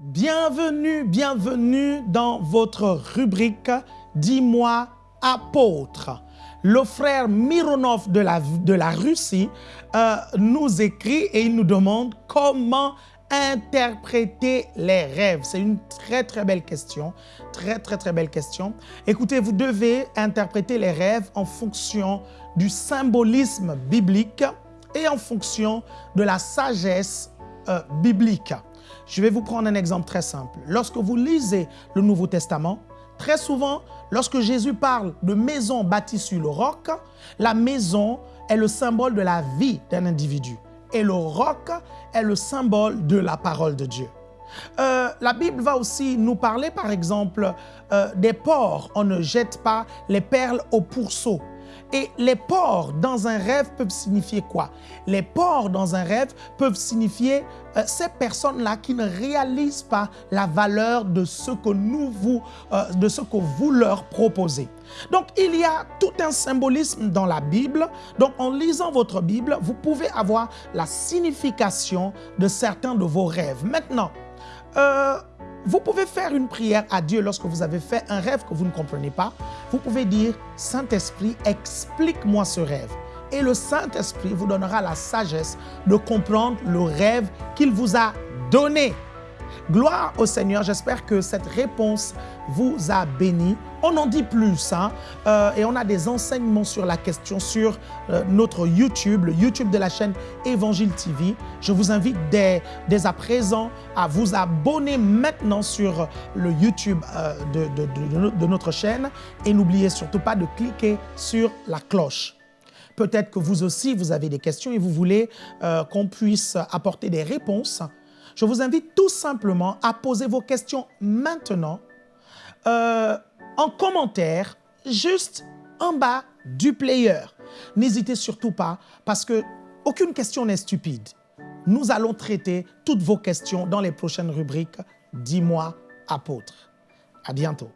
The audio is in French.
Bienvenue, bienvenue dans votre rubrique « Dis-moi apôtre ». Le frère Mironov de la, Russie euh, nous écrit et il nous demande comment interpréter les rêves? C'est une très très belle question, très très très belle question. Écoutez, vous devez interpréter les rêves en fonction du symbolisme biblique et en fonction de la sagesse euh, biblique. Je vais vous prendre un exemple très simple. Lorsque vous lisez le Nouveau Testament, très souvent, lorsque Jésus parle de maison bâtie sur le roc, la maison est le symbole de la vie d'un individu et le roc est le symbole de la parole de Dieu. Euh, la Bible va aussi nous parler, par exemple, euh, des porcs. On ne jette pas les perles au pourceau. Et les porcs dans un rêve peuvent signifier quoi? Les porcs dans un rêve peuvent signifier euh, ces personnes-là qui ne réalisent pas la valeur de ce que vous, euh, de leur proposez. Donc, il y a tout un symbolisme dans la Bible. Donc, en lisant votre Bible, vous pouvez avoir la signification de certains de vos rêves. Maintenant, euh, vous pouvez faire une prière à Dieu lorsque vous avez fait un rêve que vous ne comprenez pas. Vous pouvez dire, Saint-Esprit, explique-moi ce rêve. Et le Saint-Esprit vous donnera la sagesse de comprendre le rêve qu'il vous a donné. Gloire au Seigneur, j'espère que cette réponse vous a béni. On en dit plus hein, euh, et on a des enseignements sur la question sur euh, notre YouTube, le YouTube de la chaîne Évangile TV. Je vous invite dès, à présent à vous abonner maintenant sur le YouTube euh, de, de notre chaîne et n'oubliez surtout pas de cliquer sur la cloche. Peut-être que vous aussi, vous avez des questions et vous voulez qu'on puisse apporter des réponses je vous invite tout simplement à poser vos questions maintenant euh, en commentaire, juste en bas du player. N'hésitez surtout pas parce que aucune question n'est stupide. Nous allons traiter toutes vos questions dans les prochaines rubriques « Dis-moi, apôtre ». À bientôt.